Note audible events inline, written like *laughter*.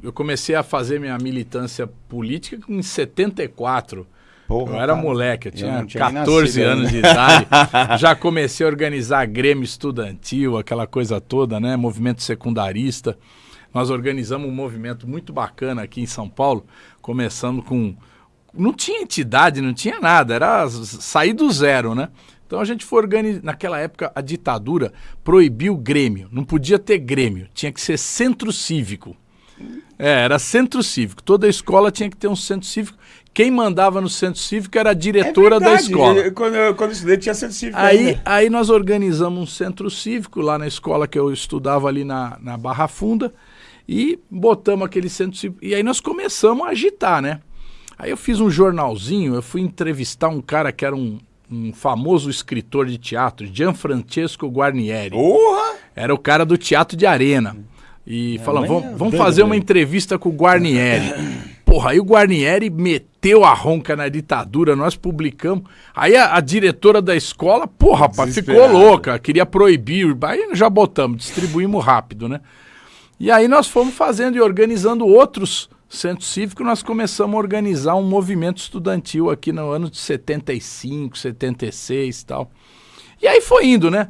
Eu comecei a fazer minha militância política em 74. Porra, eu era cara. moleque, eu Eu tinha, não tinha nem 14 nascido anos de idade. *laughs* Já comecei a organizar Grêmio Estudantil, aquela coisa toda, né? Movimento secundarista. Nós organizamos um movimento muito bacana aqui em São Paulo, começando com. Não tinha entidade, não tinha nada, era sair do zero, né? Então a gente foi organizar. Naquela época, a ditadura proibiu o Grêmio. Não podia ter Grêmio, tinha que ser centro cívico. É, era centro cívico. Toda escola tinha que ter um centro cívico. Quem mandava no centro cívico era a diretora da É verdade. escola. Quando, eu, quando eu estudei, tinha centro cívico Aí, aí nós organizamos um centro cívico lá na escola que eu estudava ali na, na Barra Funda e botamos aquele centro cívico. E aí nós começamos a agitar, né? Aí eu fiz um jornalzinho, eu fui entrevistar um cara que era um, um famoso escritor de teatro, Gianfrancesco Guarnieri. Porra! Era o cara do Teatro de Arena. E falando, amanhã vamos, vamos doido, fazer uma doido. entrevista com o Guarnieri. *clears throat* Porra, aí o Guarnieri meteu a ronca na ditadura, nós publicamos. Aí a, a diretora da escola, porra, rapaz, ficou louca, queria proibir. Aí já botamos, distribuímos rápido, né? E aí nós fomos fazendo e organizando outros centros cívicos, nós começamos a organizar um movimento estudantil aqui no ano de 75, 76 e tal. E aí foi indo, né?